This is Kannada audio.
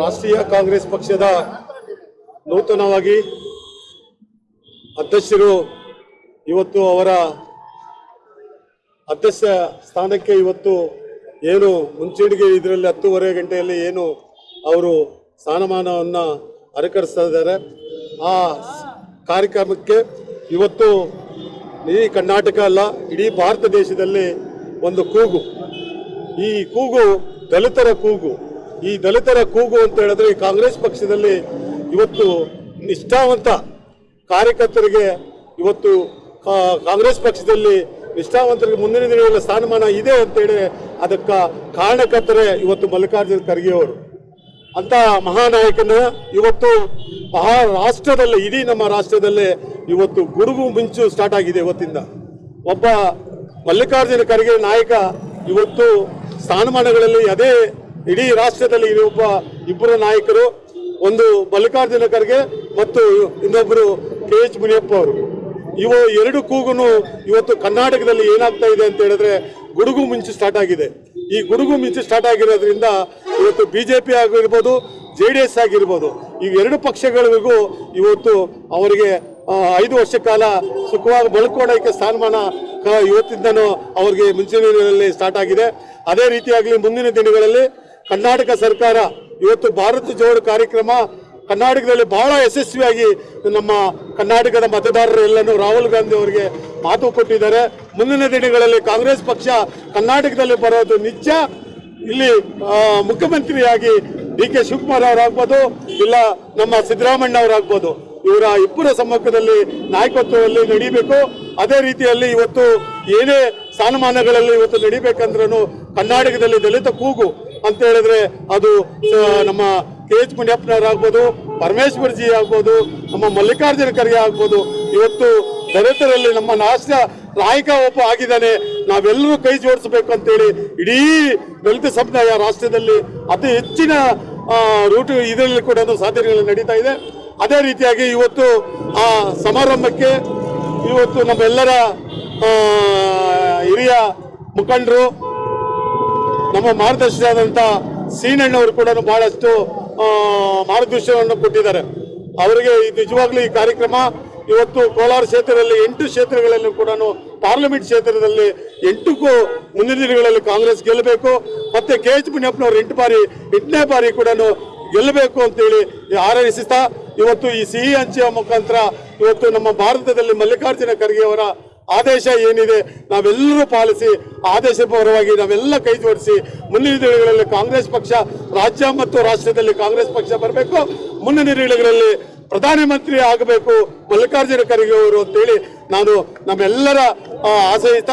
ರಾಷ್ಟ್ರೀಯ ಕಾಂಗ್ರೆಸ್ ಪಕ್ಷದ ನೂತನವಾಗಿ ಅಧ್ಯಕ್ಷರು ಇವತ್ತು ಅವರ ಅಧ್ಯಕ್ಷ ಸ್ಥಾನಕ್ಕೆ ಇವತ್ತು ಏನು ಮುಂಚೂಣಿಗೆ ಇದರಲ್ಲಿ ಹತ್ತೂವರೆ ಗಂಟೆಯಲ್ಲಿ ಏನು ಅವರು ಸ್ಥಾನಮಾನವನ್ನು ಅರಕರಿಸ್ತಾ ಇದ್ದಾರೆ. ಆ ಕಾರ್ಯಕ್ರಮಕ್ಕೆ ಇವತ್ತು ಇಡೀ ಕರ್ನಾಟಕ ಅಲ್ಲ, ಇಡೀ ಭಾರತ ದೇಶದಲ್ಲಿ ಒಂದು ಕೂಗು. ಈ ಕೂಗು ದಲಿತರ ಕೂಗು. ಈ ದಲಿತರ ಕೂಗು ಅಂತ ಹೇಳಿದ್ರೆ ಈ ಕಾಂಗ್ರೆಸ್ ಪಕ್ಷದಲ್ಲಿ ಇವತ್ತು ನಿಷ್ಠಾವಂತ ಕಾರ್ಯಕರ್ತರಿಗೆ ಇವತ್ತು ಕಾಂಗ್ರೆಸ್ ಪಕ್ಷದಲ್ಲಿ ನಿಷ್ಠಾವಂತರಿಗೆ ಮುಂದಿನ ದಿನಗಳ ಸ್ಥಾನಮಾನ ಇದೆ ಅಂತೇಳಿ ಅದಕ್ಕೆ ಕಾರಣಕರ್ತರೇ ಇವತ್ತು ಮಲ್ಲಿಕಾರ್ಜುನ ಖರ್ಗೆ ಅವರು. ಅಂತ ಮಹಾನಾಯಕನ ಇವತ್ತು ಮಹಾ ರಾಷ್ಟ್ರದಲ್ಲಿ, ಇಡೀ ನಮ್ಮ ರಾಷ್ಟ್ರದಲ್ಲೇ ಇವತ್ತು ಗುಡುಗು ಮಿಂಚು ಸ್ಟಾರ್ಟ್ ಆಗಿದೆ ಇವತ್ತಿಂದ. ಒಬ್ಬ ಮಲ್ಲಿಕಾರ್ಜುನ ಖರ್ಗೆ ನಾಯಕ ಇವತ್ತು ಸ್ಥಾನಮಾನಗಳಲ್ಲಿ ಅದೇ ಇಡೀ ರಾಷ್ಟ್ರದಲ್ಲಿ ಒಬ್ಬ ಇಬ್ಬರು ನಾಯಕರು, ಒಂದು ಮಲ್ಲಿಕಾರ್ಜುನ ಖರ್ಗೆ ಮತ್ತು ಇನ್ನೊಬ್ಬರು ಕೆ ಎಚ್ ಮುನಿಯಪ್ಪ ಅವರು ಇವು ಎರಡು ಕೂಗುನು ಇವತ್ತು ಕರ್ನಾಟಕದಲ್ಲಿ ಏನಾಗ್ತಾ ಇದೆ ಅಂತ ಹೇಳಿದ್ರೆ ಗುಡುಗು ಮಿಂಚು ಸ್ಟಾರ್ಟ್ ಆಗಿದೆ. ಈ ಗುಡುಗು ಮಿಂಚು ಸ್ಟಾರ್ಟ್ ಆಗಿರೋದ್ರಿಂದ ಇವತ್ತು ಬಿ ಜೆ ಪಿ ಆಗಿರ್ಬೋದು, ಜೆ ಡಿ ಎಸ್ ಆಗಿರ್ಬೋದು, ಈ ಎರಡು ಪಕ್ಷಗಳಿಗೂ ಇವತ್ತು ಅವರಿಗೆ ಐದು ವರ್ಷ ಕಾಲ ಸುಖವಾಗಿ ಬಳ್ಕೊಳ್ಳೋಕೆ ಸ್ಥಾನಮಾನ ಇವತ್ತಿಂದನೂ ಅವರಿಗೆ ಮುಂಚಿನ ಸ್ಟಾರ್ಟ್ ಆಗಿದೆ. ಅದೇ ರೀತಿಯಾಗಲಿ ಮುಂದಿನ ದಿನಗಳಲ್ಲಿ ಕರ್ನಾಟಕ ಸರ್ಕಾರ ಇವತ್ತು ಭಾರತ ಜೋಡು ಕಾರ್ಯಕ್ರಮ ಕರ್ನಾಟಕದಲ್ಲಿ ಬಹಳ ಯಶಸ್ವಿಯಾಗಿ ನಮ್ಮ ಕರ್ನಾಟಕದ ಮತದಾರರು ಎಲ್ಲನೂ ರಾಹುಲ್ ಗಾಂಧಿ ಅವರಿಗೆ ಮಾತು ಕೊಟ್ಟಿದ್ದಾರೆ. ಮುಂದಿನ ದಿನಗಳಲ್ಲಿ ಕಾಂಗ್ರೆಸ್ ಪಕ್ಷ ಕರ್ನಾಟಕದಲ್ಲಿ ಬರೋದು ನಿಜ. ಇಲ್ಲಿ ಮುಖ್ಯಮಂತ್ರಿಯಾಗಿ ಡಿ ಕೆ ಶಿವಕುಮಾರ್ ಅವರಾಗ್ಬೋದು ಇಲ್ಲ ನಮ್ಮ ಸಿದ್ದರಾಮಣ್ಣ ಅವರಾಗ್ಬೋದು ಇವರ ಇಬ್ಬರ ಸಮ್ಮುಖದಲ್ಲಿ ನಾಯಕತ್ವದಲ್ಲಿ ನಡೀಬೇಕು. ಅದೇ ರೀತಿಯಲ್ಲಿ ಇವತ್ತು ಏನೇ ಸ್ಥಾನಮಾನಗಳಲ್ಲಿ ಇವತ್ತು ನಡಿಬೇಕಂದ್ರೂ ಕರ್ನಾಟಕದಲ್ಲಿ ದಲಿತ ಕೂಗು. ಅಂತ ಹೇಳಿದ್ರೆ ಅದು ನಮ್ಮ ಕೆ ಎಚ್ ಮುನಿಯಪ್ಪನವರಾಗ್ಬೋದು ಪರಮೇಶ್ವರ್ ಜಿ ಆಗ್ಬೋದು, ನಮ್ಮ ಮಲ್ಲಿಕಾರ್ಜುನ ಖರ್ಗೆ ಆಗ್ಬೋದು, ಇವತ್ತು ದಲಿತರಲ್ಲಿ ನಮ್ಮ ನಾಶ ನಾಯಕ ಒಬ್ಬ ಆಗಿದ್ದಾನೆ. ನಾವೆಲ್ಲರೂ ಕೈ ಜೋಡಿಸಬೇಕು ಅಂತೇಳಿ ಇಡೀ ದಲಿತ ಸಮುದಾಯ ರಾಷ್ಟ್ರದಲ್ಲಿ ಅತಿ ಹೆಚ್ಚಿನ ರೂಟ್ ಇದರಲ್ಲಿ ಕೂಡ ಸಾಧನೆಗಳು ನಡೀತಾ ಇದೆ. ಅದೇ ರೀತಿಯಾಗಿ ಇವತ್ತು ಆ ಸಮಾರಂಭಕ್ಕೆ ಇವತ್ತು ನಮ್ಮೆಲ್ಲರ ಹಿರಿಯ ಮುಖಂಡರು ನಮ್ಮ ಮಾರ್ಗದರ್ಶಿಯಾದಂಥ ಸೀನಣ್ಣವರು ಕೂಡ ಬಹಳಷ್ಟು ಮಾರ್ಗದರ್ಶನವನ್ನು ಕೊಟ್ಟಿದ್ದಾರೆ. ಅವರಿಗೆ ನಿಜವಾಗ್ಲೂ ಈ ಕಾರ್ಯಕ್ರಮ ಇವತ್ತು ಕೋಲಾರ ಕ್ಷೇತ್ರದಲ್ಲಿ ಎಂಟು ಕ್ಷೇತ್ರಗಳಲ್ಲಿ ಕೂಡ ಪಾರ್ಲಿಮೆಂಟ್ ಕ್ಷೇತ್ರದಲ್ಲಿ ಎಂಟಕ್ಕೂ ಮುಂದಿನ ದಿನಗಳಲ್ಲಿ ಕಾಂಗ್ರೆಸ್ ಗೆಲ್ಲಬೇಕು. ಮತ್ತೆ ಕೆ ಎಚ್ ಮುನಿಯಪ್ಪನವರು ಎಂಟು ಬಾರಿ, ಎಂಟನೇ ಬಾರಿ ಕೂಡ ಗೆಲ್ಲಬೇಕು ಅಂತೇಳಿ ಹಾರೈಸುತ್ತಾ ಇವತ್ತು ಈ ಸಿಹಿ ಹಂಚಿಯ ಮುಖಾಂತರ ಇವತ್ತು ನಮ್ಮ ಭಾರತದಲ್ಲಿ ಮಲ್ಲಿಕಾರ್ಜುನ ಖರ್ಗೆ ಅವರ ಆದೇಶ ಏನಿದೆ, ನಾವೆಲ್ಲರೂ ಪಾಲಿಸಿ ಆದೇಶ ಪರವಾಗಿ ನಾವೆಲ್ಲ ಕೈ ಜೋಡಿಸಿ ಮುಂದಿನ ದಿನಗಳಲ್ಲಿ ಕಾಂಗ್ರೆಸ್ ಪಕ್ಷ ರಾಜ್ಯ ಮತ್ತು ರಾಷ್ಟ್ರದಲ್ಲಿ ಕಾಂಗ್ರೆಸ್ ಪಕ್ಷ ಬರಬೇಕು, ಮುಂದಿನ ದಿನಗಳಲ್ಲಿ ಪ್ರಧಾನಮಂತ್ರಿ ಆಗಬೇಕು, ಮಲ್ಲಿಕಾರ್ಜುನ ಖರ್ಗೆ ಅವರು ಅಂತೇಳಿ ನಾನು ನಮ್ಮೆಲ್ಲರ ಆಶಯಿತ